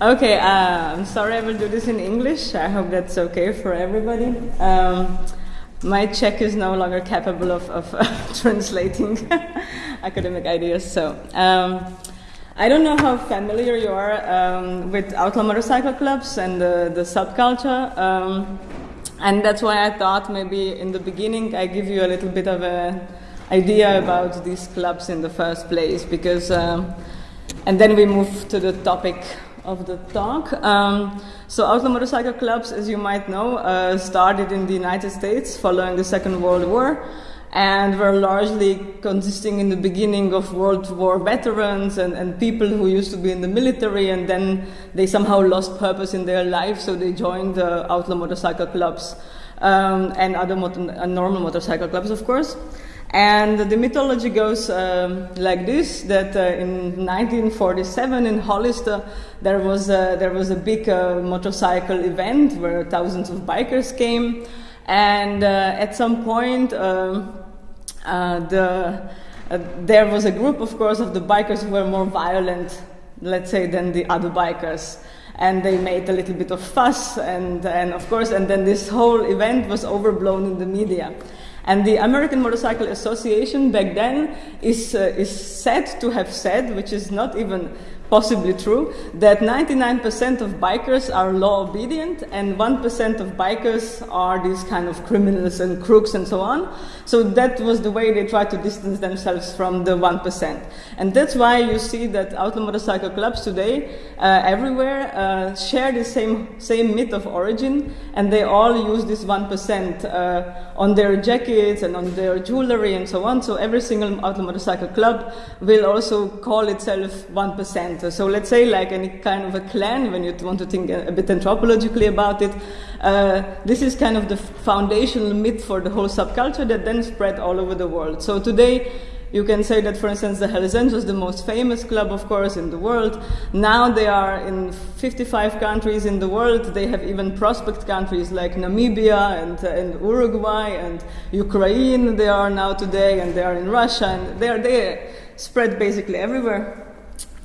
Okay, uh, I'm sorry I will do this in English. I hope that's okay for everybody. Um, my Czech is no longer capable of, of uh, translating academic ideas, so um, I don't know how familiar you are um, with outlaw motorcycle clubs and the, the subculture, um, and that's why I thought maybe in the beginning I give you a little bit of an idea about these clubs in the first place, because, um, and then we move to the topic of the talk. Um, so outlaw motorcycle clubs, as you might know, uh, started in the United States following the Second World War and were largely consisting in the beginning of World War veterans and, and people who used to be in the military and then they somehow lost purpose in their life so they joined the outlaw motorcycle clubs um, and other motor- uh, normal motorcycle clubs of course. And the mythology goes um, like this: that uh, in 1947 in Hollister there was a, there was a big uh, motorcycle event where thousands of bikers came, and uh, at some point um, uh, the uh, there was a group, of course, of the bikers who were more violent, let's say, than the other bikers. And they made a little bit of fuss and, and of course and then this whole event was overblown in the media and the American Motorcycle Association back then is, uh, is said to have said, which is not even possibly true, that 99% of bikers are law obedient and 1% of bikers are these kind of criminals and crooks and so on. So that was the way they tried to distance themselves from the 1%. And that's why you see that outlaw motorcycle clubs today, uh, everywhere, uh, share the same, same myth of origin and they all use this 1% uh, on their jackets and on their jewelry and so on. So every single outlaw motorcycle club will also call itself 1%. So let's say like any kind of a clan, when you want to think a, bit anthropologically about it, uh, this is kind of the foundational myth for the whole subculture that then spread all over the world. So today, you can say that, for instance, the Hells Angels, the most famous club, of course, in the world. Now they are in 55 countries in the world. They have even prospect countries like Namibia and, uh, and Uruguay and Ukraine. They are now today, and they are in Russia, and they are they spread basically everywhere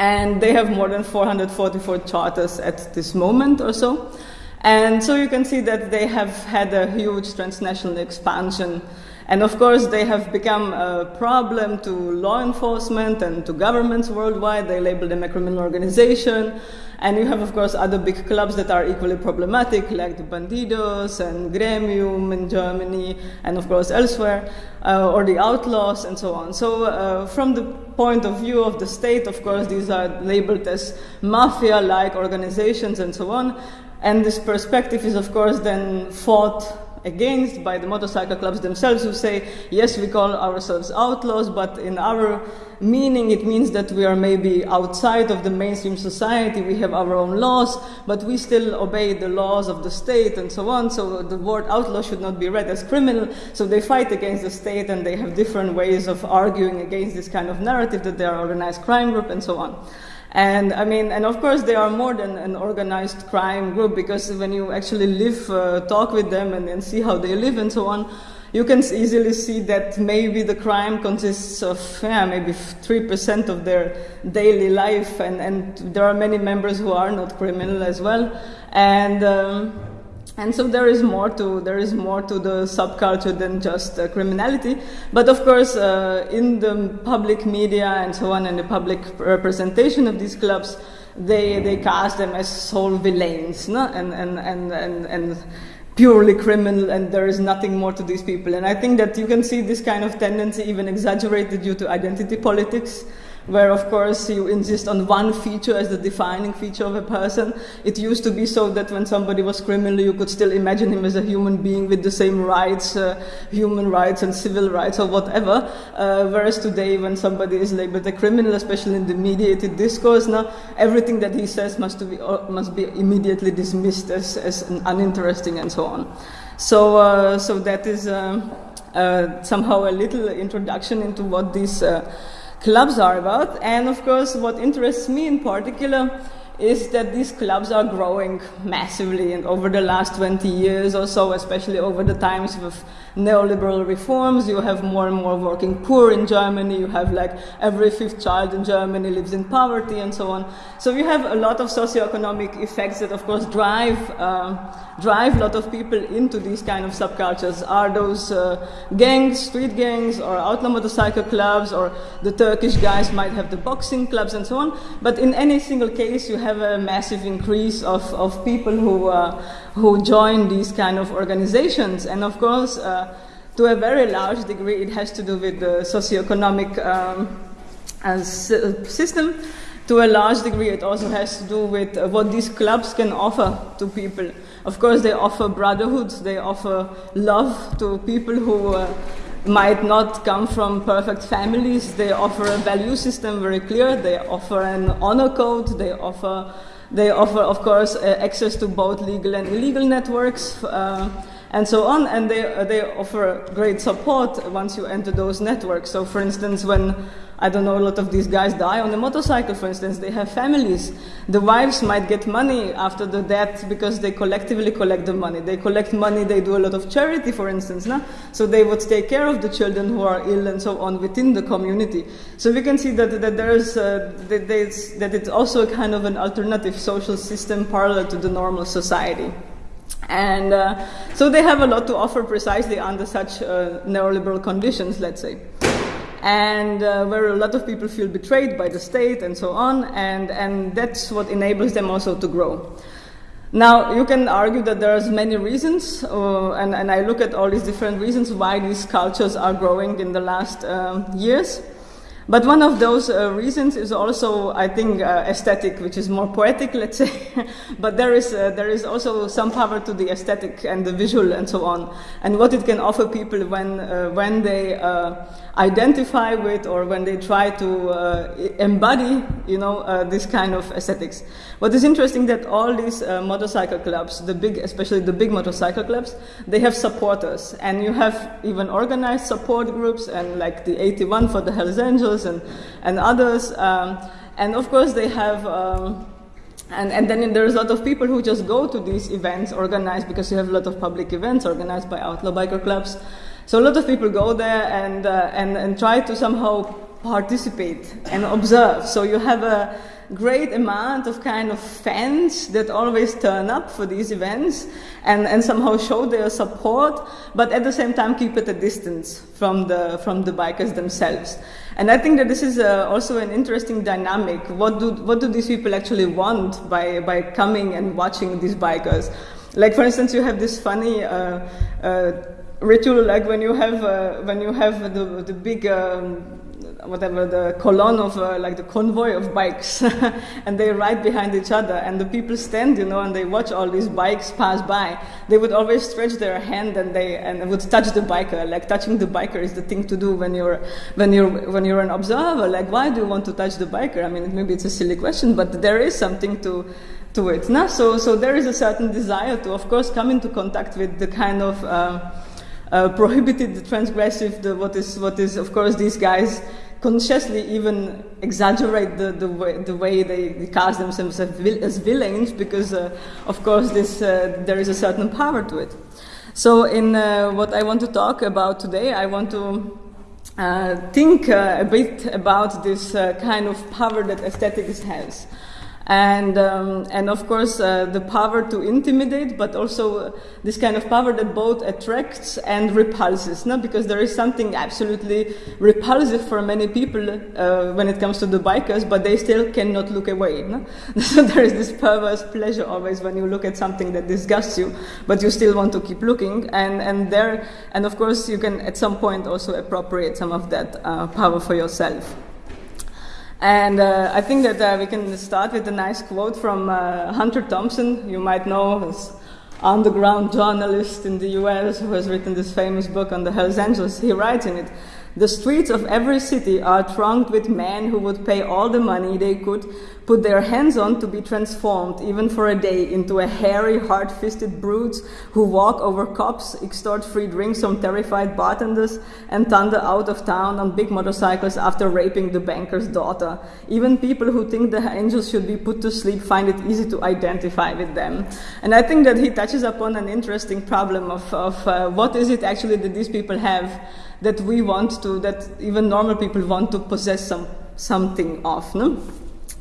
and they have more than 444 charters at this moment or so. And so you can see that they have had a huge transnational expansion. And of course, they have become a problem to law enforcement and to governments worldwide. They label them a criminal organization. And you have, of course, other big clubs that are equally problematic, like the Bandidos and Gremium in Germany, and of course elsewhere, uh, or the Outlaws, and so on. So, uh, from the point of view of the state, of course, these are labeled as mafia like organizations and so on. And this perspective is, of course, then fought against by the motorcycle clubs themselves who say, yes, we call ourselves outlaws, but in our meaning it means that we are maybe outside of the mainstream society, we have our own laws, but we still obey the laws of the state and so on, so the word outlaw should not be read as criminal, so they fight against the state and they have different ways of arguing against this kind of narrative that they are organized crime group and so on. And I mean, and of course, they are more than an organized crime group because when you actually live, uh, talk with them, and, and see how they live and so on, you can easily see that maybe the crime consists of yeah, maybe 3% of their daily life, and, and there are many members who are not criminal as well. And um, and so there is more to there is more to the subculture than just uh, criminality. But of course uh, in the public media and so on and the public representation of these clubs they they cast them as sole villains no? and, and, and, and, and purely criminal and there is nothing more to these people. And i think that you can see this kind of tendency even exaggerated due to identity politics where of course you insist on one feature as the defining feature of a person. It used to be so that when somebody was criminal, you could still imagine him as a human being with the same rights, uh, human rights and civil rights or whatever. Uh, whereas today, when somebody is labeled a criminal, especially in the mediated discourse, now everything that he says must be uh, must be immediately dismissed as, as uninteresting and so on. So, uh, so that is um, uh, somehow a little introduction into what uh, clubs are about. And of course, what interests me in particular is that these clubs are growing massively and over the last 20 years or so, especially over the times of neoliberal reforms, you have more and more working poor in Germany, you have like every fifth child in Germany lives in poverty and so on. So you have a lot of socioeconomic effects that of course drive, uh, drive a lot of people into these kind of subcultures. Are those uh, gangs, street gangs, or outlaw motorcycle clubs, or the Turkish guys might have the boxing clubs and so on. But in any single case, you have a massive increase of, of people who, uh, who join these kind of organizations. And of course, uh, to a very large degree, it has to do with the socioeconomic um, uh, system. To a large degree, it also has to do with uh, what these clubs can offer to people. Of course, they offer brotherhood, they offer love to people who uh, might not come from perfect families. They offer a value system very clear. They offer an honor code. They offer, they offer of course, uh, access to both legal and illegal networks. Uh, and so on, and they, they offer great support once you enter those networks. So, for instance, when I don't know, a lot of these guys die on a motorcycle, for instance. They have families. The wives might get money after the death because they collectively collect the money. They collect money, they do a lot of charity, for instance. No? So they would take care of the children who are ill and so on within the community. So we can see that, that there's, uh, that, that it's also a kind of an alternative social system parallel to the normal society. And uh, so they have a lot to offer precisely under such uh, neoliberal conditions, let's say and uh, where a lot of people feel betrayed by the state and so on, and, and that's what enables them also to grow. Now, you can argue that there's many reasons, uh, and, and I look at all these different reasons why these cultures are growing in the last um, years. But one of those uh, reasons is also, I think, uh, aesthetic, which is more poetic, let's say. but there is, uh, there is also some power to the aesthetic and the visual and so on, and what it can offer people when, uh, when they uh, identify with or when they try to uh, embody, you know, this kind of aesthetics. What is interesting that all these motorcycle clubs, the big, especially the big motorcycle clubs, they have supporters, and you have even organized support groups, and like the 81 for the Hells Angels and, and others. Um, and of course, they have. Um, and, and then there's a lot of people who just go to these events organized because you have a lot of public events organized by outlaw biker clubs. So a lot of people go there and, uh, and, and try to somehow participate and observe. So you have a, great amount of kind of fans that always turn up for these events and, and somehow show their support, but at the same time keep at a distance from the, from the bikers themselves. And I think that this is uh, also an interesting dynamic. What do, what do these people actually want by, by coming and watching these bikers? Like, for instance, you have this funny uh, uh, ritual, like when you have, uh, when you have the, the big um, whatever the column of uh, like the convoy of bikes. And they ride behind each other and the people stand you know and they watch all these bikes pass by. They would always stretch their hand and they and would touch the biker like touching the biker is the thing to do when you're when you're when you're an observer like why do you want to touch the biker? I mean maybe it's a silly question but there is something to to it no? so so there is a certain desire to of course come into contact with the kind of uh, uh, prohibited, transgressive, the, what is what is of course these guys consciously even exaggerate the, the, way, the way they cast themselves as villains because, uh, of course, this, uh, there is a certain power to it. So, in uh, what I want to talk about today, I want to uh, think uh, a bit about this uh, kind of power that aesthetics has and um, and of course uh, the power to intimidate, but also this kind of power that both attracts and repulses. No? Because there is something absolutely repulsive for many people uh, when it comes to the bikers, but they still cannot look away. No? so there is this perverse pleasure always when you look at something that disgusts you, but you still want to keep looking. And and there and of course you can at some point also appropriate some of that uh, power for yourself. And uh, I think that uh, we can start with a nice quote from uh, Hunter Thompson. You might know this underground journalist in the US who has written this famous book on the Hells Angels. He writes in it The streets of every city are thronged with men who would pay all the money they could put their hands on to be transformed, even for a day, into a hairy, hard fisted brutes who walk over cops, extort free drinks from terrified bartenders, and thunder out of town on big motorcycles after raping the banker's daughter. Even people who think the angels should be put to sleep find it easy to identify with them. And I think that he touches upon an interesting problem of, of uh, what is it actually that these people have that we want to, that even normal people want to possess some, something of. No?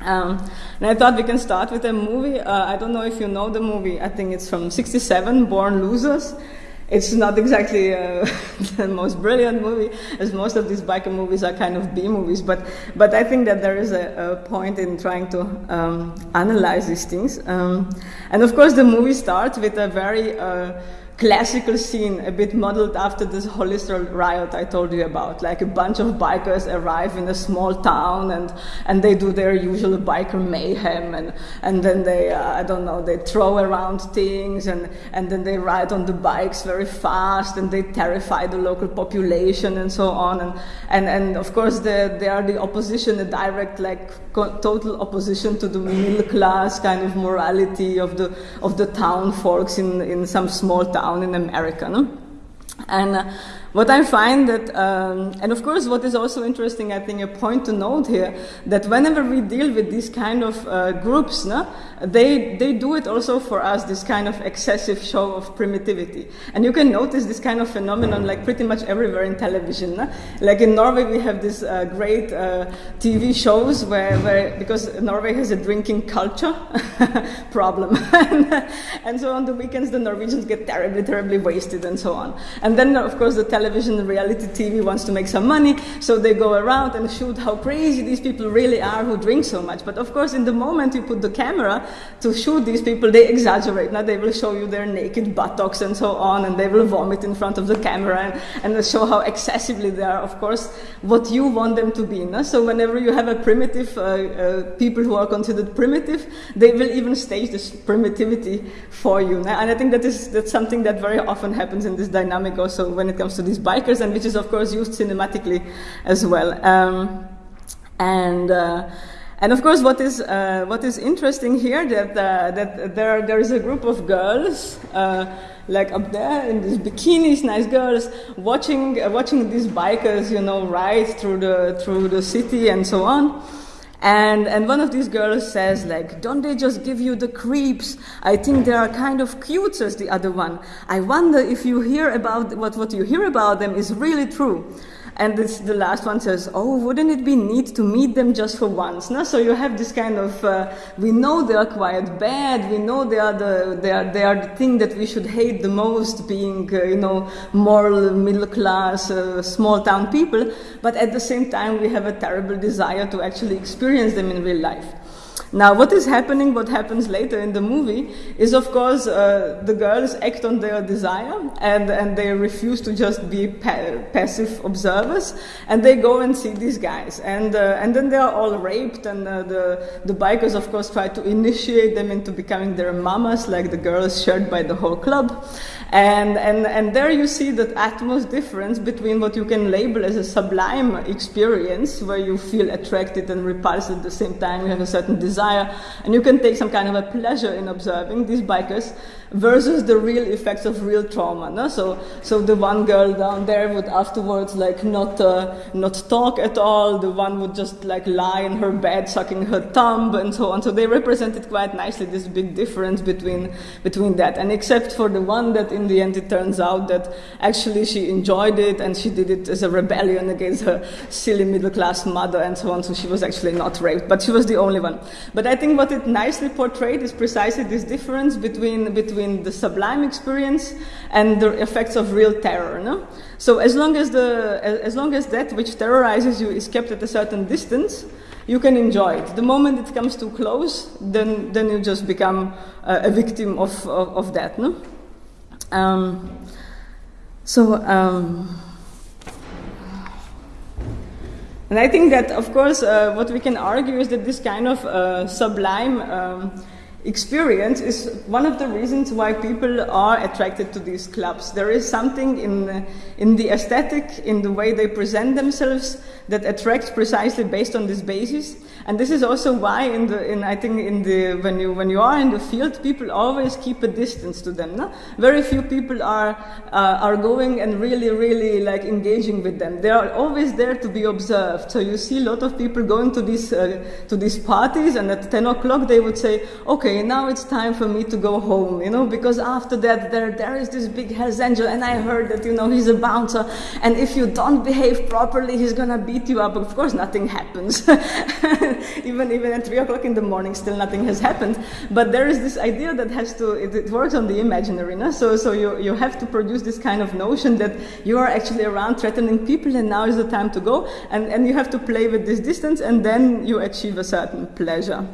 Um, and I thought we can start with a movie. Uh, I don't know if you know the movie. I think it's from '67, Born Losers. It's not exactly uh, the most brilliant movie, as most of these biker movies are kind of B movies. But but I think that there is a, a point in trying to um, analyze these things. Um, and of course, the movie starts with a very uh, classical scene, a bit modeled after this Hollister riot I told you about. Like a bunch of bikers arrive in a small town and, and they do their usual biker mayhem and, and then they, uh, I don't know, they throw around things and, and then they ride on the bikes very fast and they terrify the local population and so on. And, and, and of course, they, they are the opposition, a direct, like, total opposition to the middle class kind of morality of the, of the town folks in, in some small town down in America. No? And uh, what I find that, um, and of course, what is also interesting, I think, a point to note here, that whenever we deal with these kind of uh, groups, no, they, they do it also for us, this kind of excessive show of primitivity. And you can notice this kind of phenomenon like pretty much everywhere in television. No? Like in Norway, we have these uh, great uh, TV shows where, where, because Norway has a drinking culture problem. and so on the weekends, the Norwegians get terribly, terribly wasted and so on. And then, of course, the television reality TV wants to make some money, so they go around and shoot how crazy these people really are who drink so much. But of course, in the moment you put the camera to shoot these people, they exaggerate. Now they will show you their naked buttocks and so on, and they will vomit in front of the camera and, and show how excessively they are, of course, what you want them to be. No? So whenever you have a primitive, uh, uh, people who are considered primitive, they will even stage this primitivity for you. No? And I think that is that's something that very often happens in this dynamic also when it comes to these bikers, and which is of course used cinematically as well. Um, and uh, and of course, what is uh, what is interesting here that uh, that there there is a group of girls. Uh, like up there in these bikinis, nice girls, watching watching these bikers, you know, ride through the through the city and so on. And, and one of these girls says, like, don't they just give you the creeps? I think they are kind of cute, says the other one. I wonder if you hear about what, what you hear about them is really true. And this, the last one says, oh, wouldn't it be neat to meet them just for once? No? So you have this kind of, uh, we know they are quite bad, we know they are, the, they, are, they are the thing that we should hate the most, being, uh, you know, moral, middle class, uh, small town people, but at the same time we have a terrible desire to actually experience them in real life. Now, what is happening, what happens later in the movie, is of course uh, the girls act on their desire and, and they refuse to just be pa- passive observers and they go and see these guys. And, uh, and then they are all raped, and uh, the, the bikers, of course, try to initiate them into becoming their mamas, like the girls shared by the whole club. And, and, and there you see that utmost difference between what you can label as a sublime experience, where you feel attracted and repulsed at the same time, you have a certain desire, and you can take some kind of a pleasure in observing these bikers, versus the real effects of real trauma. No? So, so the one girl down there would afterwards like not, uh, not talk at all, the one would just like lie in her bed sucking her thumb and so on. So they represented quite nicely this big difference between, between that. And except for the one that in the end it turns out that actually she enjoyed it and she did it as a rebellion against her silly middle class mother and so on. So she was actually not raped, but she was the only one. But I think what it nicely portrayed is precisely this difference between, between between the sublime experience and the effects of real terror. No? So as long as, the, as long as that which terrorizes you is kept at a certain distance, you can enjoy it. The moment it comes too close, then, then you just become uh, a victim of, of, of that. No? Um, so, um, and I think that, of course, uh, what we can argue is that this kind of uh, sublime um, experience is one of the reasons why people are attracted to these clubs. There is something in, in the aesthetic, in the way they present themselves, that attracts precisely based on this basis. And this is also why, in the, in, I think, in the, when, you, when you are in the field, people always keep a distance to them. No? Very few people are, uh, are going and really, really like engaging with them. They are always there to be observed. So you see a lot of people going to these, uh, to these parties, and at 10 o'clock they would say, okay, now it's time for me to go home, you know, because after that there, there is this big Hells Angel, and I heard that, you know, he's a bouncer, and if you don't behave properly, he's gonna beat you up. Of course, nothing happens. even even at three o'clock in the morning, still nothing has happened. But there is this idea that has to it, it works on the imaginary. No? So so you you have to produce this kind of notion that you are actually around threatening people, and now is the time to go. And and you have to play with this distance, and then you achieve a certain pleasure.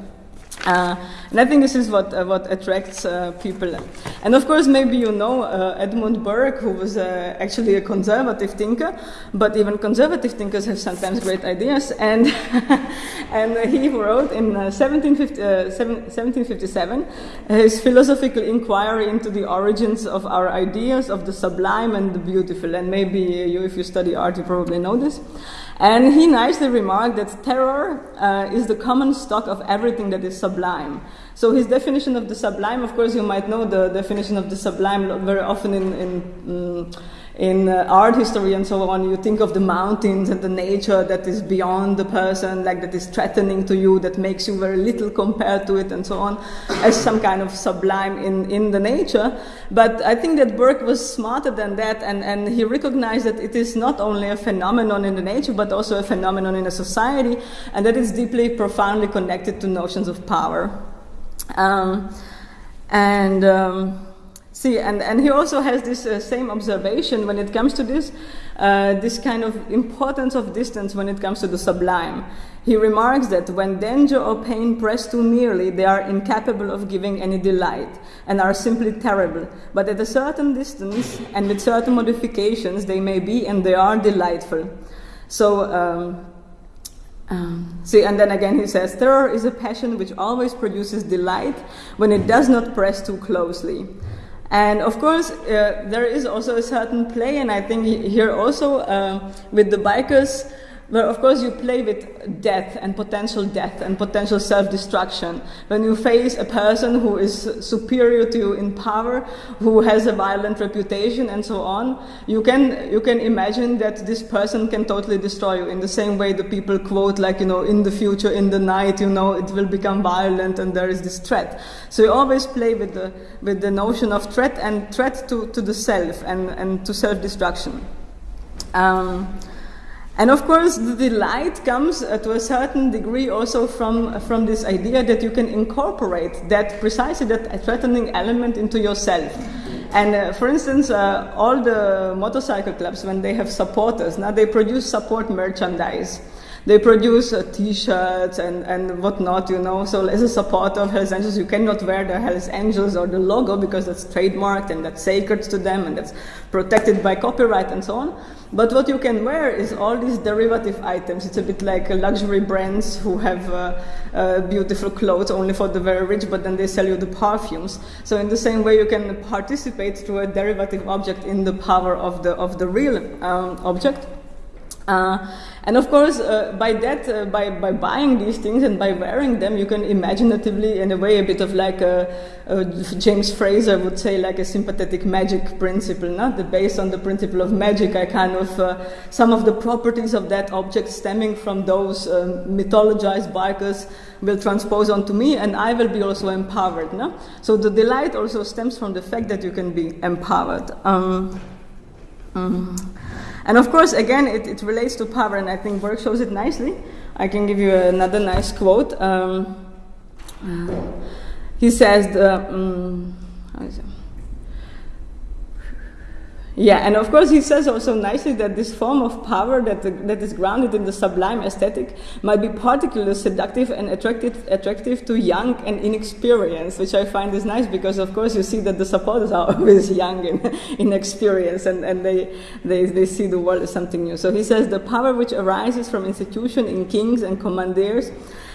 Uh, and I think this is what, uh, what attracts uh, people. And of course, maybe you know uh, Edmund Burke, who was uh, actually a conservative thinker, but even conservative thinkers have sometimes great ideas. And, and he wrote in 1750, uh, 1757 his philosophical inquiry into the origins of our ideas of the sublime and the beautiful. And maybe you, if you study art, you probably know this. And he nicely remarked that terror is the common stock of everything that is sublime. So his definition of the sublime, of course, you might know the definition of the sublime very often in, in um, in uh, art history and so on, you think of the mountains and the nature that is beyond the person, like that is threatening to you, that makes you very little compared to it and so on, as some kind of sublime in, in the nature. But I think that Burke was smarter than that, and, and he recognized that it is not only a phenomenon in the nature, but also a phenomenon in a society, and that it's deeply, profoundly connected to notions of power. Um, and um, See, and, and he also has this uh, same observation when it comes to this, uh, this kind of importance of distance when it comes to the sublime. He remarks that when danger or pain press too nearly, they are incapable of giving any delight and are simply terrible. But at a certain distance and with certain modifications, they may be and they are delightful. So, um, um, see, and then again he says, terror is a passion which always produces delight when it does not press too closely. And of course, uh, there is also a certain play, and I think here also uh, with the bikers, where of course you play with death and potential death and potential self-destruction. When you face a person who is superior to you in power, who has a violent reputation and so on, you can, you can imagine that this person can totally destroy you in the same way the people quote like, you know, in the future, in the night, you know, it will become violent and there is this threat. So you always play with the, with the notion of threat and threat to, to the self and, and to self-destruction. Um, and of course, the delight comes uh, to a certain degree also from, from this idea that you can incorporate that precisely that threatening element into yourself. And uh, for instance, uh, all the motorcycle clubs, when they have supporters, now they produce support merchandise. They produce uh, T-shirts and, and whatnot, you know. So as a supporter of Hells Angels, you cannot wear the Hells Angels or the logo because that's trademarked and that's sacred to them and that's protected by copyright and so on. But what you can wear is all these derivative items. It's a bit like luxury brands who have uh, uh, beautiful clothes only for the very rich, but then they sell you the perfumes. So in the same way, you can participate through a derivative object in the power of the of the real um, object. Uh, and of course, uh, by that, uh, by, by buying these things and by wearing them, you can imaginatively, in a way, a bit of like a, a James Frazer would say, like a sympathetic magic principle, not based on the principle of magic, I kind of uh, some of the properties of that object stemming from those um, mythologized bikers will transpose onto me, and I will be also empowered. No? So the delight also stems from the fact that you can be empowered. Um, um, and of course, again, it, it, relates to power, and I think Burke shows it nicely. I can give you another nice quote. Um, uh, he says, the, um, yeah, and of course he says also nicely that this form of power that, that is grounded in the sublime aesthetic might be particularly seductive and attractive, attractive to young and inexperienced, which I find is nice because of course you see that the supporters are always young and inexperienced and, and they, they, they see the world as something new. So he says the power which arises from institution in kings and commanders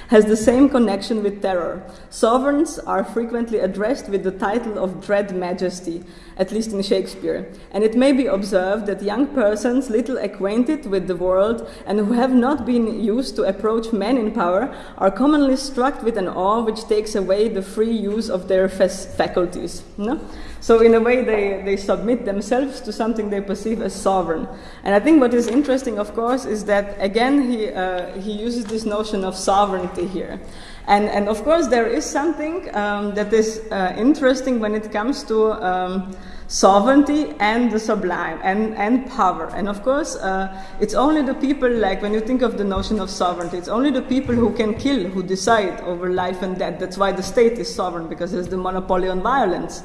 has the same connection with terror. Sovereigns are frequently addressed with the title of dread majesty, at least in Shakespeare. And it may be observed that young persons, little acquainted with the world and who have not been used to approach men in power, are commonly struck with an awe which takes away the free use of their faculties. No? So in a way, they, they submit themselves to something they perceive as sovereign. And I think what is interesting, of course, is that again he, uh, he uses this notion of sovereignty here. And, and of course, there is something um, that is uh, interesting when it comes to um, sovereignty and the sublime and, and power. And of course, uh, it's only the people, like when you think of the notion of sovereignty, it's only the people who can kill who decide over life and death. That's why the state is sovereign, because it's the monopoly on violence.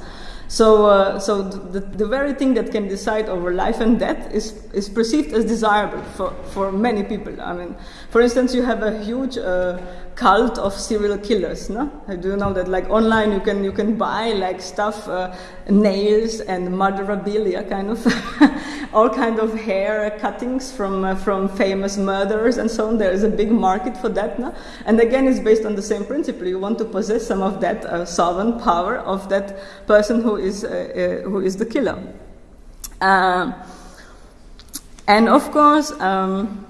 So, uh, so the, the very thing that can decide over life and death is, is perceived as desirable for, for many people. I mean, for instance, you have a huge uh, cult of serial killers. No, do you know that? Like online, you can you can buy like stuff, uh, nails and murderabilia, kind of, all kind of hair cuttings from uh, from famous murderers and so on. There is a big market for that. No? and again, it's based on the same principle. You want to possess some of that uh, sovereign power of that person who is uh, who is the killer. And of course. Um,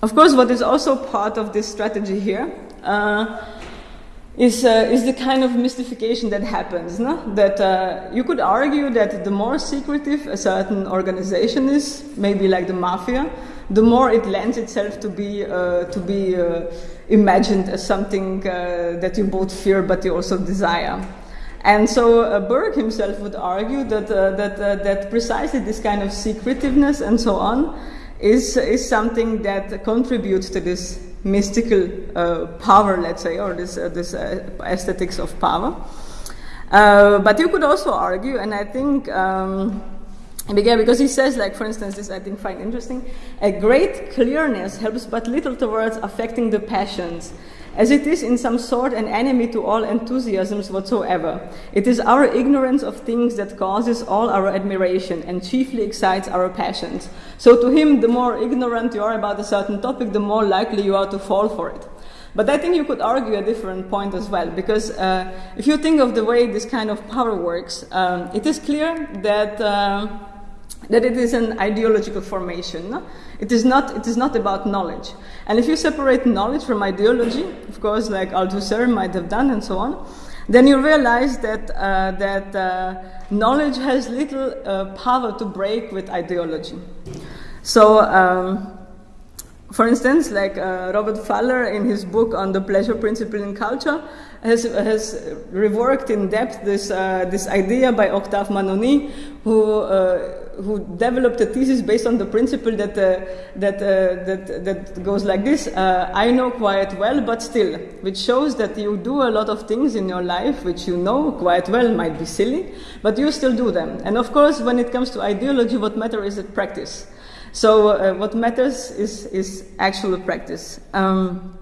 of course, what is also part of this strategy here uh, is, uh, is the kind of mystification that happens. No? That uh, you could argue that the more secretive a certain organization is, maybe like the mafia, the more it lends itself to be, uh, to be uh, imagined as something uh, that you both fear but you also desire. And so uh, Burke himself would argue that, uh, that, that precisely this kind of secretiveness and so on is, is something that contributes to this mystical uh, power, let's say, or this, uh, this uh, aesthetics of power. Uh, but you could also argue, and I think, um, because he says, like, for instance, this I think find interesting, a great clearness helps but little towards affecting the passions as it is in some sort an enemy to all enthusiasms whatsoever. It is our ignorance of things that causes all our admiration and chiefly excites our passions. So to him, the more ignorant you are about a certain topic, the more likely you are to fall for it. But I think you could argue a different point as well, because uh, if you think of the way this kind of power works, um, it is clear that. Uh, that it is an ideological formation. It, is not, it is not about knowledge. And if you separate knowledge from ideology, of course, like Althusser might have done and so on, then you realize that, uh, that uh, knowledge has little uh, power to break with ideology. So, um, for instance, like uh, Robert Pfaller in his book on the pleasure principle in culture has, has reworked in depth this, uh, this idea by Octave Mannoni, who, uh, who developed a thesis based on the principle that, uh, that, uh, that, that goes like this uh, I know quite well, but still, which shows that you do a lot of things in your life which you know quite well might be silly, but you still do them. And of course, when it comes to ideology, what matters is practice. So uh, what matters is, is actual practice. Um,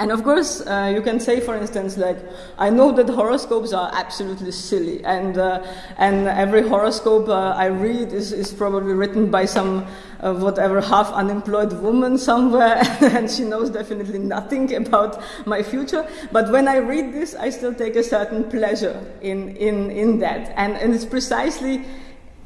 and of course, uh, you can say, for instance, like, I know that horoscopes are absolutely silly, and, uh, and every horoscope uh, I read is, is probably written by some, uh, whatever, half unemployed woman somewhere, and she knows definitely nothing about my future. But when I read this, I still take a certain pleasure in, in, in that. And, and it's precisely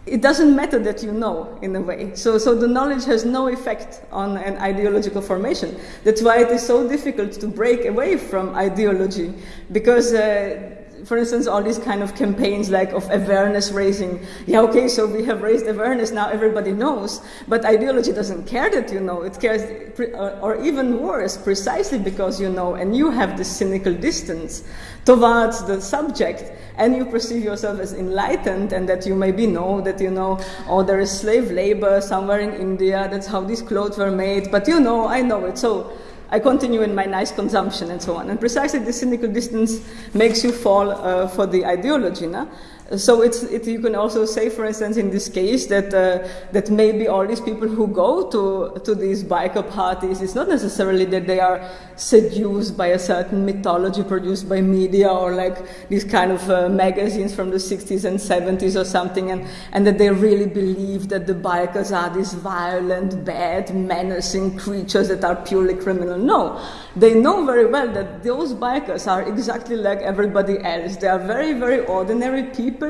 it doesn't matter that you know in a way. So, so the knowledge has no effect on an ideological formation. That's why it is so difficult to break away from ideology because uh, for instance, all these kind of campaigns like of awareness raising. Yeah, okay, so we have raised awareness, now everybody knows. But ideology doesn't care that you know. It cares, uh, or even worse, precisely because you know, and you have this cynical distance towards the subject, and you perceive yourself as enlightened, and that you maybe know that you know, oh, there is slave labor somewhere in India, that's how these clothes were made, but you know, I know it. So I continue in my nice consumption and so on. And precisely this cynical distance makes you fall uh, for the ideology. No? So it's it, you can also say, for instance, in this case that uh, that maybe all these people who go to to these biker parties, it's not necessarily that they are seduced by a certain mythology produced by media or like these kind of uh, magazines from the 60s and 70s or something, and and that they really believe that the bikers are these violent, bad, menacing creatures that are purely criminal. No, they know very well that those bikers are exactly like everybody else. They are very, very ordinary people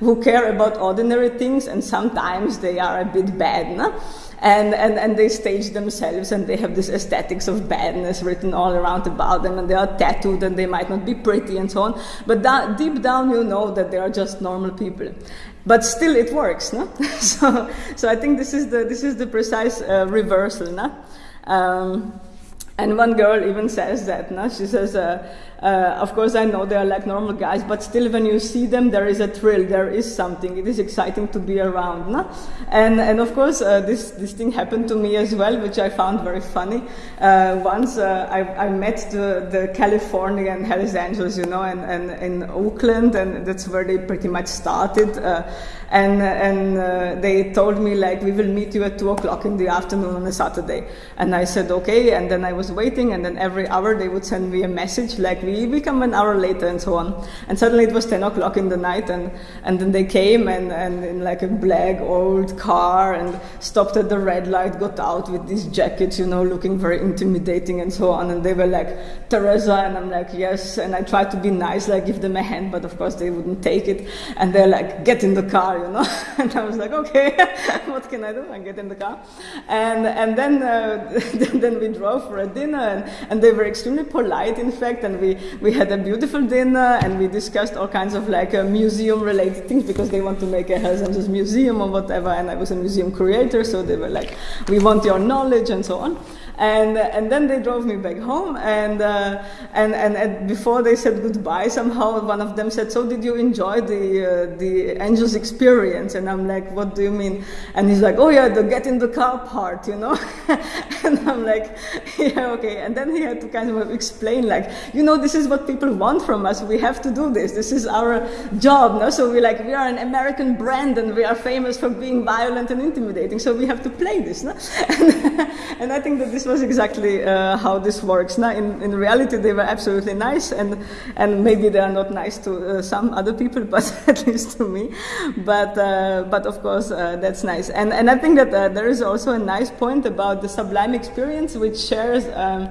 who care about ordinary things, and sometimes they are a bit bad. No? And, and, and they stage themselves and they have this aesthetics of badness written all around about them and they are tattooed and they might not be pretty and so on. But that, deep down you know that they are just normal people. But still it works, no? so, so I think this is the, this is the precise uh, reversal, no? Um, and one girl even says that, no? She says, uh, uh, of course, I know they are like normal guys, but still, when you see them, there is a thrill. There is something. It is exciting to be around. No? And and of course, uh, this this thing happened to me as well, which I found very funny. Uh, once uh, I, I met the the Californian Hells Angels, you know, and, and in Oakland, and that's where they pretty much started. And and uh, they told me like we will meet you at two o'clock in the afternoon on a Saturday. And I said okay. And then I was waiting, and then every hour they would send me a message like we, we come an hour later and so on. And suddenly it was 10 o'clock in the night and, and then they came and, and in like a black old car and stopped at the red light, got out with these jackets, you know, looking very intimidating and so on. And they were like, Teresa, and I'm like, yes. And I tried to be nice, like give them a hand, but of course they wouldn't take it. And they're like, get in the car, you know. and I was like, okay, what can I do? I get in the car. And, and then, uh, then we drove for a dinner and, and they were extremely polite, in fact, and we we had a beautiful dinner and we discussed all kinds of like uh, museum related things because they want to make a Angels museum or whatever. And I was a museum creator. so they were like, we want your knowledge and so on. And, and then they drove me back home, and, uh, and, and, and, before they said goodbye, somehow one of them said, So, did you enjoy the, uh, the Angels experience? And I'm like, What do you mean? And he's like, Oh, yeah, the get in the car part, you know? and I'm like, Yeah, okay. And then he had to kind of explain, like, You know, this is what people want from us. We have to do this. This is our job. No? So, we're like, We are an American brand, and we are famous for being violent and intimidating. So, we have to play this. No? and, and I think that this was exactly uh, how this works. Now, in, in reality, they were absolutely nice, and, and maybe they are not nice to uh, some other people, but at least to me. But, uh, but of course, uh, that's nice. And, and I think that uh, there is also a nice point about the sublime experience, which shares um,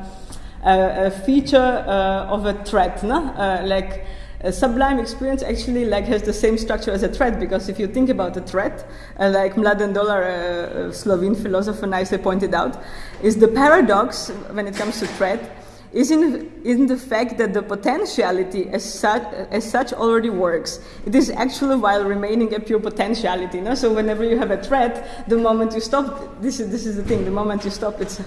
a, a, feature uh, of a threat, no? like a sublime experience actually like has the same structure as a threat because if you think about a threat, uh, like Mladen Dolar, a Slovene philosopher, nicely pointed out, is the paradox when it comes to threat is in, in the fact that the potentiality as such, as such already works. It is actually while remaining a pure potentiality. No? So whenever you have a threat, the moment you stop, this is, this is the thing, the moment you stop, it's,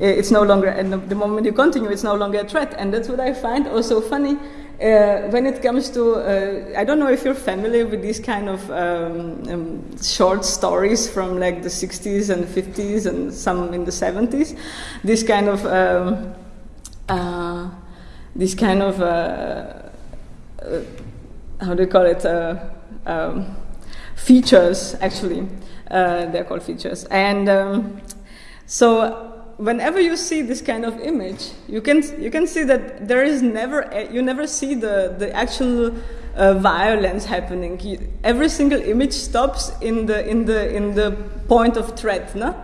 it's no longer, and the moment you continue, it's no longer a threat. And that's what I find also funny uh, when it comes to, uh, I don't know if you're familiar with these kind of um, um, short stories from like the 60s and 50s and some in the 70s. This kind of, um, uh, this kind of, uh, uh, how do you call it? Uh, um, features, actually. they're called features. And um, so whenever you see this kind of image, you can you can see that there is never you never see the the actual uh, violence happening. You, every single image stops in the in the in the point of threat, no?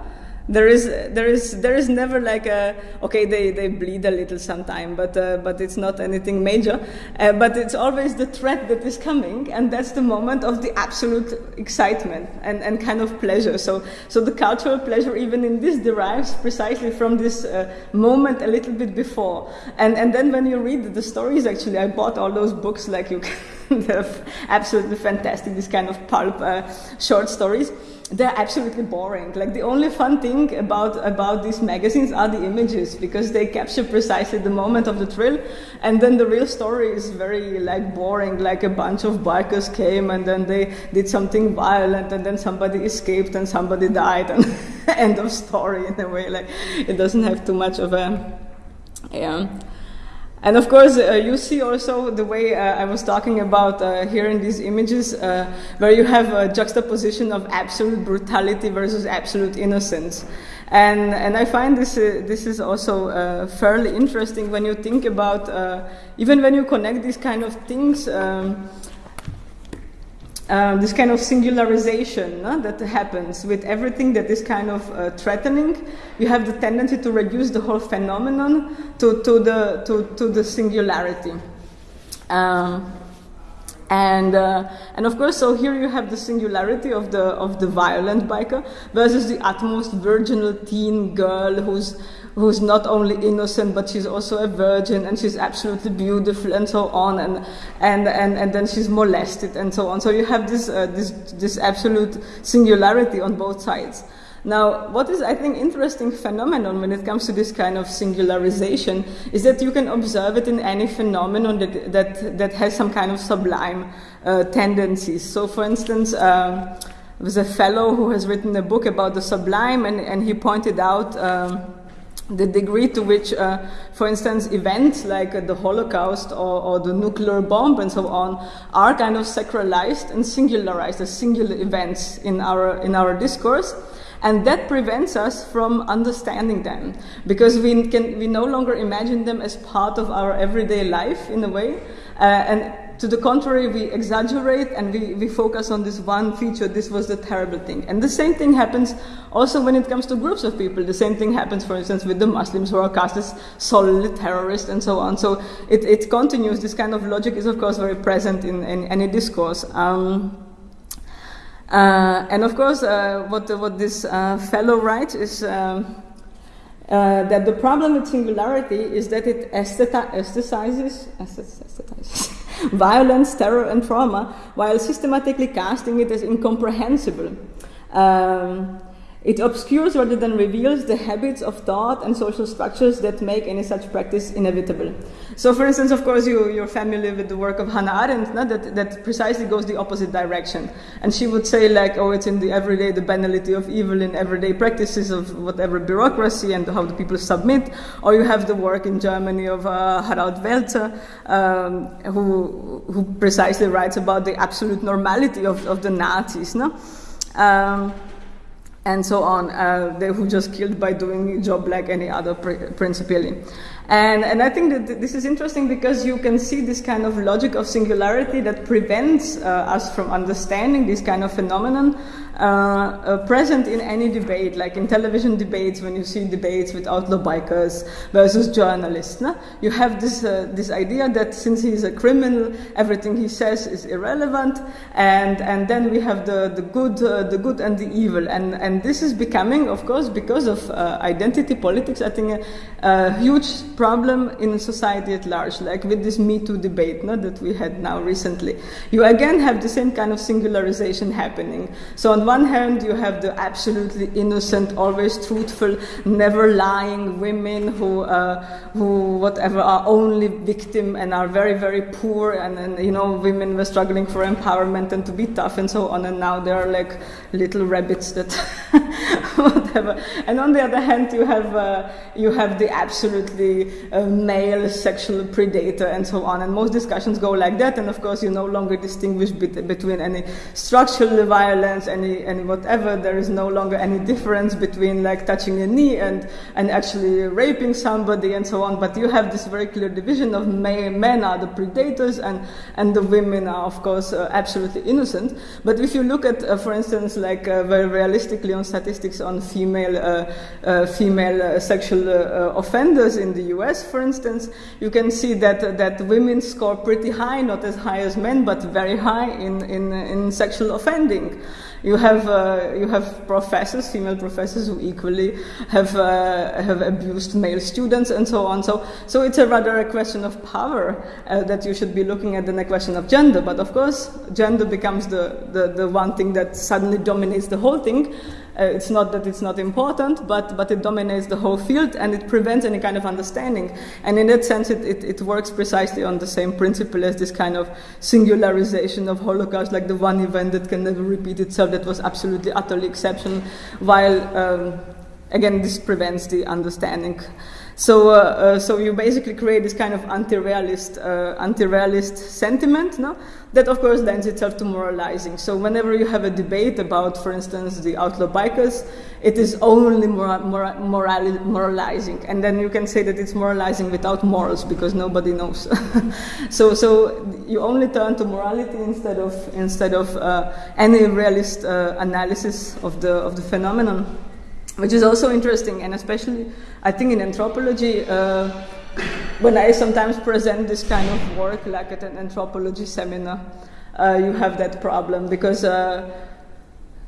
There is there is there is never like a okay they, they bleed a little sometime but uh, but it's not anything major. Uh, but it's always the threat that is coming and that's the moment of the absolute excitement and, and kind of pleasure. So so the cultural pleasure even in this derives precisely from this uh, moment a little bit before. And and then when you read the stories actually I bought all those books like you can they're absolutely fantastic this kind of pulp uh, short stories they're absolutely boring. Like the only fun thing about about these magazines are the images because they capture precisely the moment of the thrill, and then the real story is very like boring. Like a bunch of bikers came and then they did something violent, and then somebody escaped and somebody died, and end of story in a way. Like it doesn't have too much of a yeah. And of course, uh, you see also the way uh, I was talking about uh, here in these images, uh, where you have a juxtaposition of absolute brutality versus absolute innocence. And, and I find this, uh, this is also uh, fairly interesting when you think about, even when you connect these kind of things. Um, uh, this kind of singularization no, that happens with everything that is kind of uh, threatening, you have the tendency to reduce the whole phenomenon to, to, the, to, to the singularity. Um, and, uh, and of course, so here you have the singularity of the, of the violent biker versus the utmost virginal teen girl who's who's not only innocent but she's also a virgin and she's absolutely beautiful and so on and and and, and then she's molested and so on so you have this uh, this this absolute singularity on both sides now, what is, I think, interesting phenomenon when it comes to this kind of singularization is that you can observe it in any phenomenon that, that, that has some kind of sublime uh, tendencies. So, for instance, um, there was a fellow who has written a book about the sublime, and, and he pointed out um, the degree to which, uh, for instance, events like uh, the Holocaust or, or, the nuclear bomb and so on are kind of sacralized and singularized as singular events in our, in our discourse. And that prevents us from understanding them because we, can, we no longer imagine them as part of our everyday life in a way. Uh, and to the contrary, we exaggerate and we, we focus on this one feature, this was the terrible thing. And the same thing happens also when it comes to groups of people. The same thing happens, for instance, with the Muslims who are cast as solely terrorists and so on. So it, it continues. This kind of logic is, of course, very present in, in any discourse. Um, uh, and of course, uh, what, what this uh, fellow writes is um, uh, that the problem with singularity is that it aesthetizes violence, terror, and trauma, while systematically casting it as incomprehensible. Um, it obscures rather than reveals the habits of thought and social structures that make any such practice inevitable. So, for instance, of course, you, you're familiar with the work of Hannah Arendt, no? that, that precisely goes the opposite direction. And she would say, like, oh, it's in the everyday, the banality of evil in everyday practices of whatever bureaucracy and how the people submit. Or you have the work in Germany of uh, Harald Welzer, um, who, who precisely writes about the absolute normality of, of the Nazis. No? Um, and so on, uh, they were just killed by doing a job like any other principally. And, and I think that this is interesting because you can see this kind of logic of singularity that prevents uh, us from understanding this kind of phenomenon present in any debate, like in television debates, when you see debates with outlaw bikers versus journalists. No? You have this, uh, this idea that since he's a criminal, everything he says is irrelevant, and, and then we have the, the, good, uh, the good and the evil. And, and this is becoming, of course, because of uh, identity politics, I think a, a, huge problem in society at large, like with this Me Too debate no, that we had now recently. You again have the same kind of singularization happening. So on one hand, you have the absolutely innocent, always truthful, never lying women who, uh, who whatever, are only victim and are very, very poor. And, you know, women were struggling for empowerment and to be tough and so on. And now they're like little rabbits that, whatever. And on the other hand, you have, uh, you have the absolutely uh, male sexual predator and so on. And most discussions go like that. And of course, you no longer distinguish between any structural violence, any and whatever, there is no longer any difference between like touching a knee and, and actually raping somebody and so on. But you have this very clear division of men are the predators and, and the women are, of course, uh, absolutely innocent. But if you look at, uh, for instance, like uh, very realistically on statistics on female, uh, uh, female sexual offenders in the US, for instance, you can see that, that women score pretty high, not as high as men, but very high in, in, in sexual offending. You have uh, you have professors, female professors, who equally have uh, have abused male students and so on. So so it's a rather a question of power uh, that you should be looking at than a question of gender. But of course, gender becomes the, the, the one thing that suddenly dominates the whole thing. Uh, it's not that it's not important, but, but it dominates the whole field and it prevents any kind of understanding. And in that sense, it, it, it works precisely on the same principle as this kind of singularization of Holocaust, like the one event that can never repeat itself, that was absolutely, utterly exceptional, while, um, again, this prevents the understanding. So, uh, uh, so you basically create this kind of anti-realist, uh, anti-realist sentiment, no? That of course lends itself to moralizing. So whenever you have a debate about, for instance, the outlaw bikers, it is only mora- mora- moral- moralizing, and then you can say that it's moralizing without morals because nobody knows. so, so you only turn to morality instead of instead of uh, any realist uh, analysis of the of the phenomenon which is also interesting, and especially I think in anthropology, uh, when I sometimes present this kind of work, like at an anthropology seminar, uh, you have that problem because uh,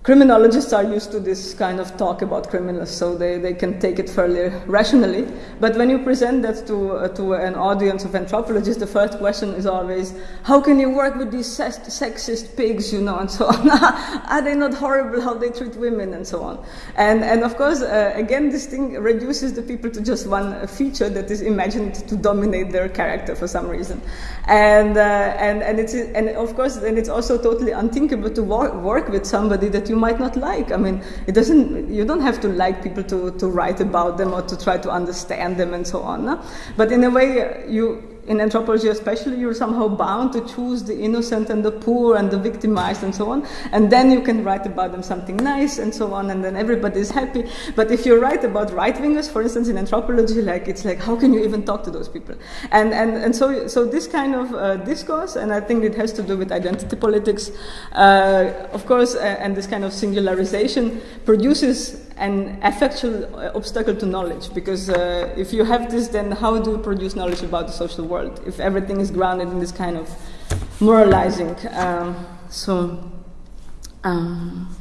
criminologists are used to this kind of talk about criminals, so they, they can take it fairly rationally. But when you present that to, uh, to an audience of anthropologists, the first question is always, how can you work with these sexist pigs, you know, and so on? are they not horrible how they treat women, and so on? And, and of course, uh, again, this thing reduces the people to just one feature that is imagined to dominate their character for some reason. And, uh, and, and, it's, and of course, then it's also totally unthinkable to work, work with somebody that you might not like. I mean, it doesn't, you don't have to like people to, to write about them or to try to understand them and so on. No? But in a way, you, in anthropology especially, you're somehow bound to choose the innocent and the poor and the victimized and so on. And then you can write about them something nice and so on, and then everybody's happy. But if you write about right wingers, for instance, in anthropology, like it's like, how can you even talk to those people? And, and, and so, so this kind of uh, discourse, and I think it has to do with identity politics, uh, of course, and this kind of singularization produces an effectual obstacle to knowledge because uh, if you have this, then how do you produce knowledge about the social world if everything is grounded in this kind of moralizing? Um, so, um,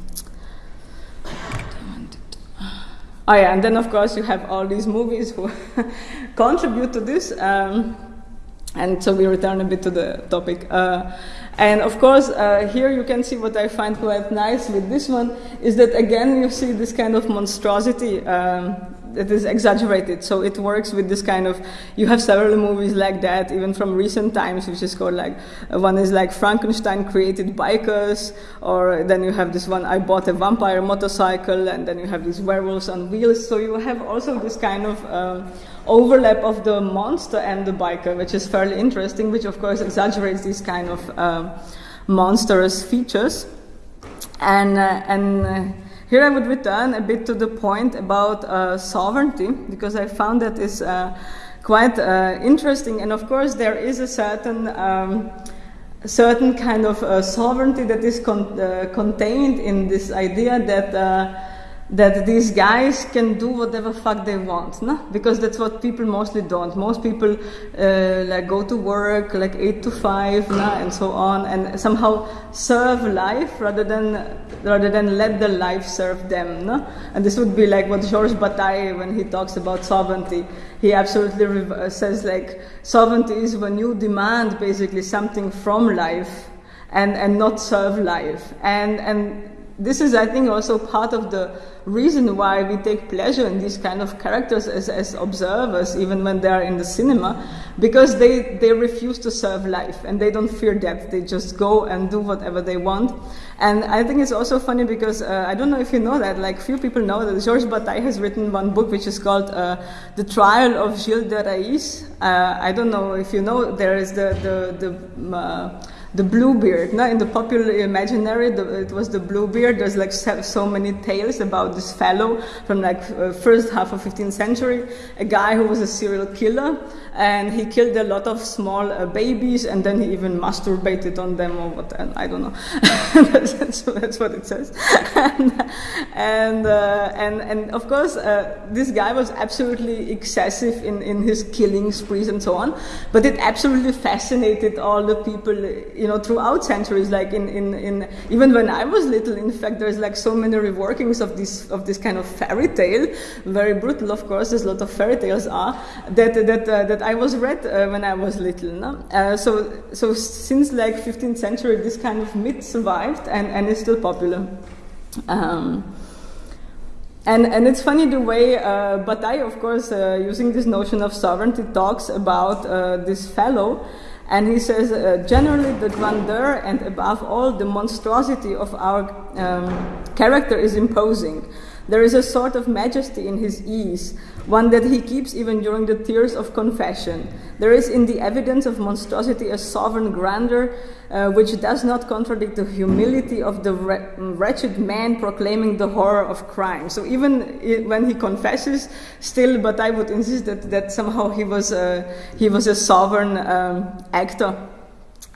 oh yeah, and then of course you have all these movies who contribute to this. Um, and so we return a bit to the topic. Uh, and of course, uh, here you can see what I find quite nice with this one is that again you see this kind of monstrosity um, that is exaggerated. So it works with this kind of. You have several movies like that, even from recent times, which is called like uh, one is like Frankenstein created bikers, or then you have this one I bought a vampire motorcycle, and then you have these werewolves on wheels. So you have also this kind of. Um, overlap of the monster and the biker, which is fairly interesting, which of course exaggerates these kind of uh, monstrous features. And, uh, and uh, here I would return a bit to the point about uh, sovereignty, because I found that is uh, quite uh, interesting. And of course, there is a certain um, certain kind of sovereignty that is con- contained in this idea that that these guys can do whatever fuck they want, no? Because that's what people mostly don't. Most people uh, like go to work like eight to five, no? and so on, and somehow serve life rather than rather than let the life serve them, no? And this would be like what Georges Bataille, when he talks about sovereignty, he absolutely re- says like sovereignty is when you demand basically something from life and and not serve life, and and this is, I think, also part of the reason why we take pleasure in these kind of characters as, as observers, even when they are in the cinema, because they, they refuse to serve life and they don't fear death. They just go and do whatever they want. And I think it's also funny because uh, I don't know if you know that, like few people know that Georges Bataille has written one book which is called uh, The Trial of Gilles de Rais. Uh, I don't know if you know, there is the, the, the uh, the Bluebeard. Now, in the popular imaginary, the, it was the Bluebeard. There's like so many tales about this fellow from like uh, first half of 15th century, a guy who was a serial killer, and he killed a lot of small uh, babies, and then he even masturbated on them or what? I don't know. that's, that's, what it says. and and, uh, and, and of course, uh, this guy was absolutely excessive in in his killing sprees and so on. But it absolutely fascinated all the people you know, throughout centuries, like in, in, in, even when I was little, in fact, there's like so many reworkings of this, of this kind of fairy tale, very brutal, of course, as a lot of fairy tales are, that, that, uh, that I was read uh, when I was little. No? Uh, so, so since like 15th century, this kind of myth survived and, and is still popular. Um, and, and it's funny the way uh, Bataille, of course, uh, using this notion of sovereignty, talks about uh, this fellow and he says, uh, generally, the grandeur and above all, the monstrosity of our um, character is imposing. There is a sort of majesty in his ease, one that he keeps even during the tears of confession. There is in the evidence of monstrosity a sovereign grandeur uh, which does not contradict the humility of the wretched man proclaiming the horror of crime. So even when he confesses, still, but I would insist that, that somehow he was a, he was a sovereign um, actor.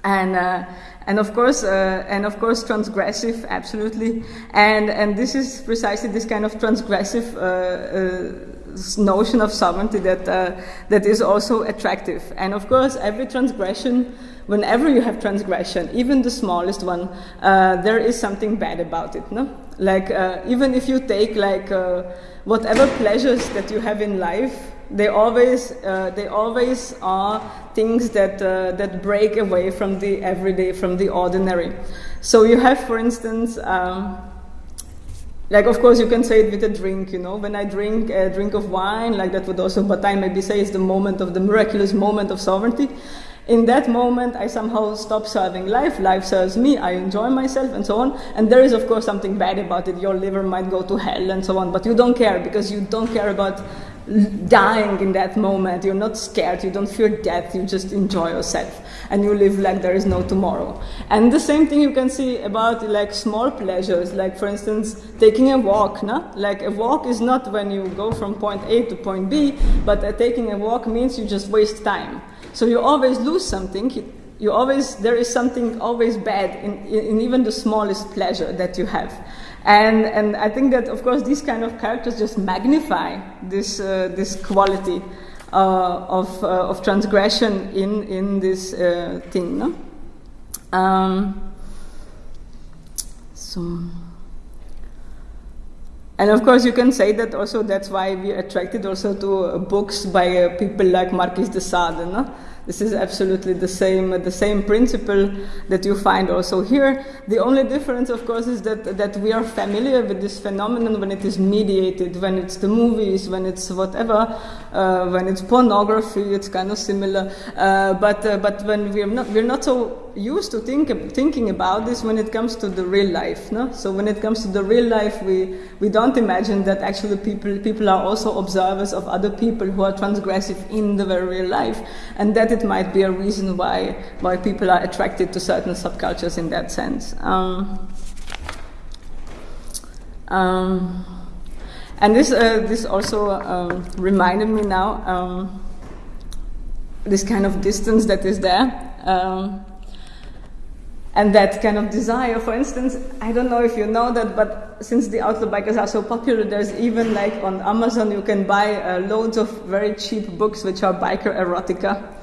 And, uh, and of course, uh, and of course, transgressive, absolutely. And, and this is precisely this kind of transgressive uh, uh notion of sovereignty that, uh, that is also attractive. And of course, every transgression, whenever you have transgression, even the smallest one, uh, there is something bad about it. No? Like, uh, even if you take like whatever pleasures that you have in life, they always, uh, they always are things that, uh, that break away from the everyday, from the ordinary. So you have, for instance, um, like of course you can say it with a drink you know. When i drink a drink of wine like that would also but i maybe say is the moment of the miraculous moment of sovereignty. In that moment i somehow stop serving life life serves me i enjoy myself and so on. And there is of course something bad about it. Your liver might go to hell and so on but you don't care because you don't care about dying in that moment. You're not scared, you don't fear death, you just enjoy yourself and you live like there is no tomorrow. And the same thing you can see about like small pleasures, like for instance, taking a walk. No? Like a walk is not when you go from point A to point B, but uh, taking a walk means you just waste time. So you always lose something. You, always, there is something always bad in, in even the smallest pleasure that you have. And, and I think that, of course, these kind of characters just magnify this, uh, this quality uh, of, uh, of transgression in, in this uh, thing. No? Um, so, and of course, you can say that also that's why we attracted also to books by uh, people like Marquis de Sade. No? This is absolutely the same, the same principle that you find also here. The only difference, of course, is that, that we are familiar with this phenomenon when it is mediated, when it's the movies, when it's whatever, uh, when it's pornography, it's kind of similar. Uh, but, uh, but when we're not, we're not so used to think, thinking about this when it comes to the real life. No? So when it comes to the real life, we, we don't imagine that actually people, people are also observers of other people who are transgressive in the very real life. And that it might be a reason why, why people are attracted to certain subcultures in that sense. Um, um, and this, uh, this also um, reminded me now um, this kind of distance that is there. Um, and that kind of desire. For instance, I don't know if you know that, but since the outlaw bikers are so popular, there's even like on Amazon you can buy uh, loads of very cheap books which are biker erotica.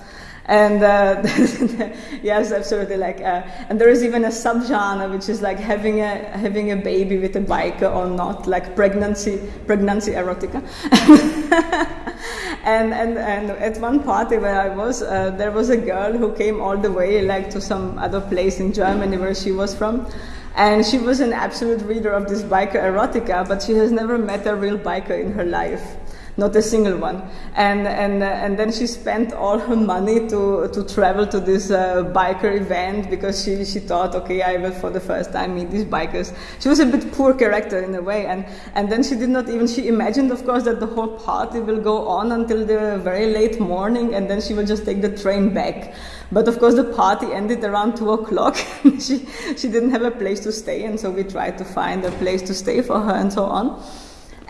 And uh, yes, absolutely. Like, uh, and there is even a subgenre which is like having a having a baby with a biker or not, like pregnancy pregnancy erotica. and, and and at one party where I was, uh, there was a girl who came all the way like to some other place in Germany where she was from. And she was an absolute reader of this biker erotica, but she has never met a real biker in her life not a single one. And, and, and then she spent all her money to, to travel to this uh, biker event because she, she thought, okay, I will for the first time meet these bikers. She was a bit poor character in a way. And, and then she did not even, she imagined, of course, that the whole party will go on until the very late morning and then she will just take the train back. But of course, the party ended around two o'clock. she, she didn't have a place to stay, and so we tried to find a place to stay for her and so on.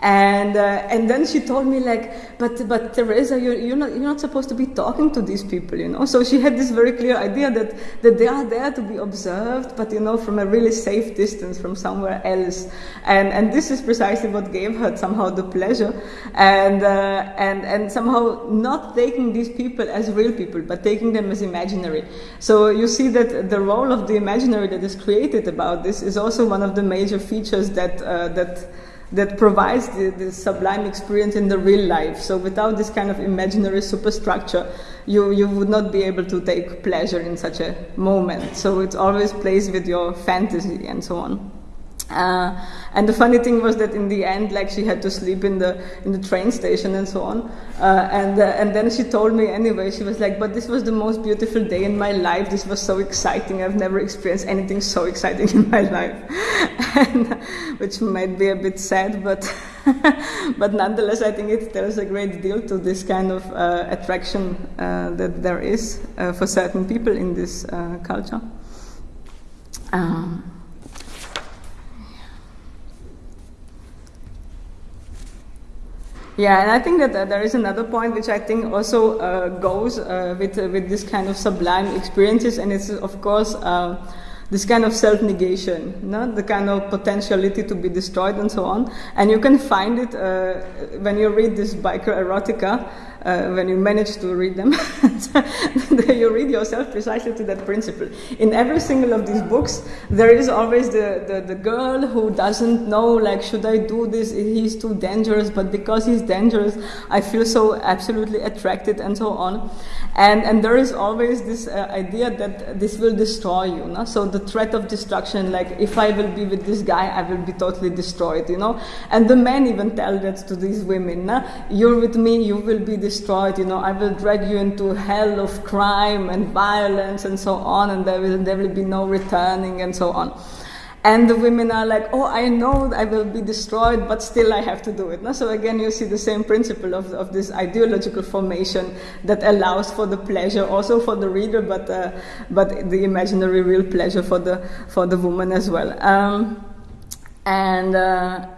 And, uh, and then she told me like, but, but Teresa, you're, you're, not, you're not supposed to be talking to these people, you know? So she had this very clear idea that, that they are there to be observed, but, you know, from a really safe distance from somewhere else. And, and this is precisely what gave her somehow the pleasure. And, uh, and, and somehow not taking these people as real people, but taking them as imaginary. So you see that the role of the imaginary that is created about this is also one of the major features that, uh, that that provides the, the, sublime experience in the real life. So without this kind of imaginary superstructure, you, you would not be able to take pleasure in such a moment. So it always plays with your fantasy and so on. Uh, and the funny thing was that in the end, like she had to sleep in the in the train station and so on. Uh, and uh, and then she told me anyway. She was like, "But this was the most beautiful day in my life. This was so exciting. I've never experienced anything so exciting in my life," and, which might be a bit sad, but but nonetheless, I think it tells a great deal to this kind of uh, attraction uh, that there is uh, for certain people in this culture. Um, Yeah, and I think that there is another point which I think also uh, goes uh, with uh, with this kind of sublime experiences, and it's of course uh, this kind of self-negation, no? the kind of potentiality to be destroyed and so on. And you can find it uh, when you read this biker erotica uh, when you manage to read them, you read yourself precisely to that principle. In every single of these books, there is always the, the, the, girl who doesn't know, like, should I do this? He's too dangerous, but because he's dangerous, I feel so absolutely attracted and so on. And, and there is always this uh, idea that this will destroy you. No? So the threat of destruction, like, if I will be with this guy, I will be totally destroyed, you know? And the men even tell that to these women, no? you're with me, you will be destroyed destroyed, you know, I will drag you into hell of crime and violence and so on, and there will, there will be no returning and so on. And the women are like, oh, I know I will be destroyed, but still I have to do it. So again, you see the same principle of, of this ideological formation that allows for the pleasure, also for the reader, but, uh, but the imaginary real pleasure for the, for the woman as well. Um, and, uh,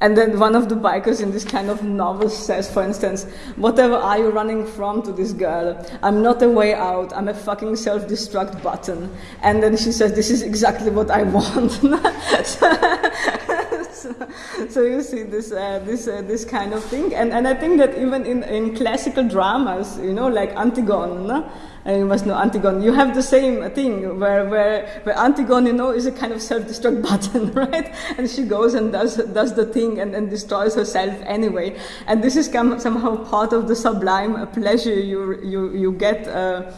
and then one of the bikers in this kind of novel says, for instance, whatever are you running from to this girl? I'm not a way out. I'm a fucking self-destruct button. And then she says, this is exactly what I want. so, so, you see this, uh, this, uh, this kind of thing. And, and I think that even in, in classical dramas, you know, like Antigone, and you must know Antigone. You have the same thing where, where, where Antigone, you know, is a kind of self-destruct button, right? And she goes and does, does the thing and, and destroys herself anyway. And this is come, somehow part of the sublime pleasure you, you, you get uh,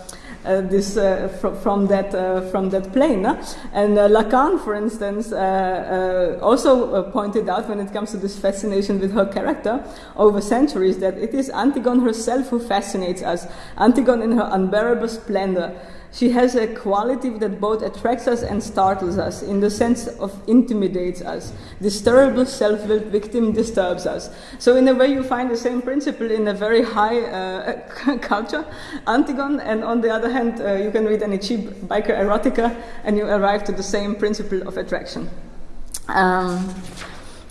Uh, this uh, fr from that uh, from that plane. And uh, Lacan, for instance, uh, also pointed out when it comes to this fascination with her character over centuries that it is Antigone herself who fascinates us. Antigone in her unbearable splendor she has a quality that both attracts us and startles us, in the sense of intimidates us. This terrible self-willed victim disturbs us. So in a way you find the same principle in a very high uh, culture, Antigone, and on the other hand uh, you can read any cheap biker erotica and you arrive to the same principle of attraction. Um,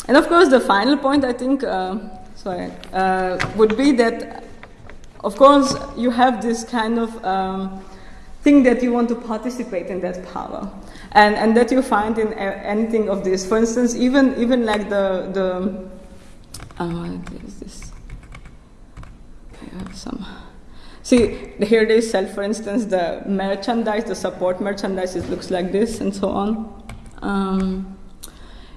and of course the final point I think, uh, sorry, uh, would be that of course you have this kind of um, think that you want to participate in that power. And, and that you find in anything of this. For instance, even, even like the, the uh, what is this? I have some. See, here they sell, for instance, the merchandise, the support merchandise, it looks like this and so on. Um,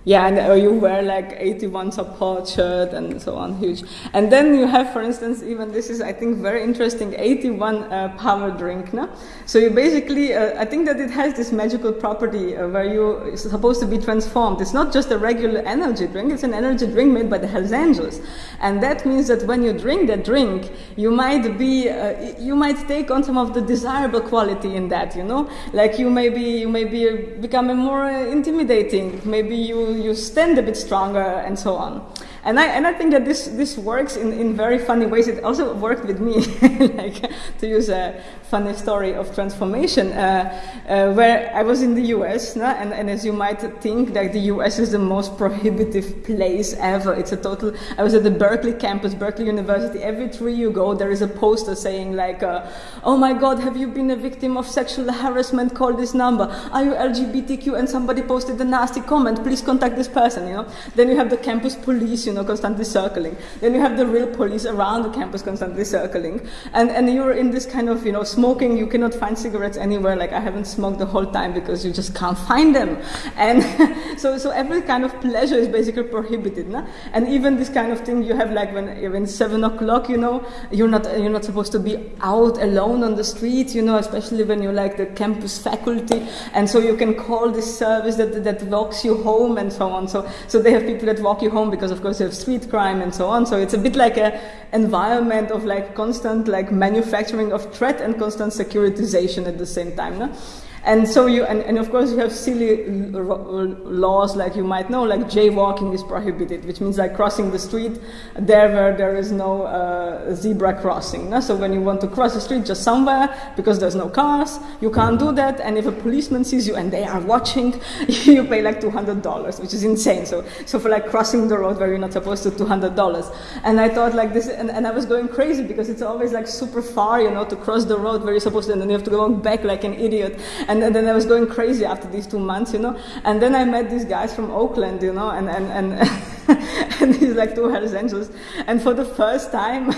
yeah, and or you wear like 81 support shirt and so on, huge. And then you have, for instance, even this is, I think, very interesting, 81 uh, power drink. No? So you basically, uh, I think that it has this magical property uh, where you're supposed to be transformed. It's not just a regular energy drink, it's an energy drink made by the Hells Angels. And that means that when you drink that drink, you might be, uh, you might take on some of the desirable quality in that, you know? Like you may be, you may be becoming more uh, intimidating. Maybe you you stand a bit stronger and so on. And I, and I think that this, this works in, in very funny ways. It also worked with me, like to use a funny story of transformation, uh, uh, where I was in the US, no? and, and as you might think, like the US is the most prohibitive place ever. It's a total, I was at the Berkeley campus, Berkeley University. Every tree you go, there is a poster saying like, uh, oh my God, have you been a victim of sexual harassment? Call this number. Are you LGBTQ? And somebody posted a nasty comment. Please contact this person, you know. Then you have the campus police, you know constantly circling. Then you have the real police around the campus constantly circling. And, and you're in this kind of, you know, smoking, you cannot find cigarettes anywhere. Like I haven't smoked the whole time because you just can't find them. And so, so every kind of pleasure is basically prohibited. No? And even this kind of thing you have like when, when seven o'clock, you know, you're not, you're not supposed to be out alone on the street, you know, especially when you're like the campus faculty. And so you can call this service that, that walks you home and so on. So, so they have people that walk you home because of course you have street crime and so on. So it's a bit like a environment of like constant like manufacturing of threat and constant securitization at the same time. No? And so you, and, and of course you have silly laws like you might know, like jaywalking is prohibited, which means like crossing the street there where there is no uh, zebra crossing. No? So when you want to cross the street just somewhere because there's no cars, you can't do that. And if a policeman sees you and they are watching, you pay like $200, which is insane. So, so for like crossing the road where you're not supposed to, $200. And I thought like this, and, and I was going crazy because it's always like super far, you know, to cross the road where you're supposed to, and then you have to go back like an idiot. And, and then I was going crazy after these two months, you know. And then I met these guys from Oakland, you know, and, and, and, and these like two Hells Angels. And for the first time,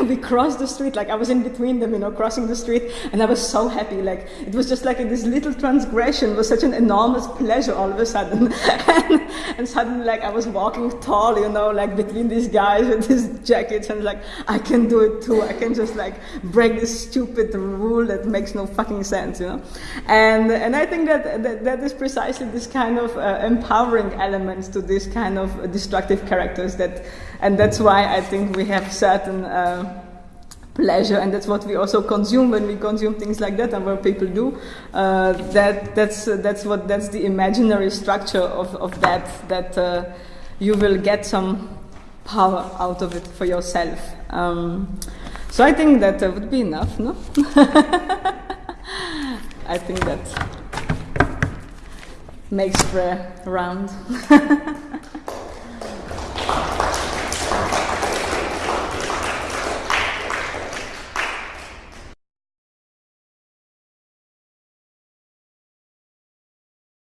we crossed the street, like I was in between them, you know, crossing the street, and I was so happy. Like it was just like this little transgression was such an enormous pleasure all of a sudden. and, and suddenly, like I was walking tall, you know, like between these guys with these jackets, and like I can do it too. I can just like break this stupid rule that makes no fucking sense, you know. And and I think that that, that is precisely this kind of uh, empowering elements to this kind of destructive characters that, and that's why I think we have certain. Uh, pleasure and that's what we also consume when we consume things like that and what people do. Uh, that that's uh, that's what that's the imaginary structure of, of that that uh, you will get some power out of it for yourself. Um, so I think that would be enough no? I think that makes prayer round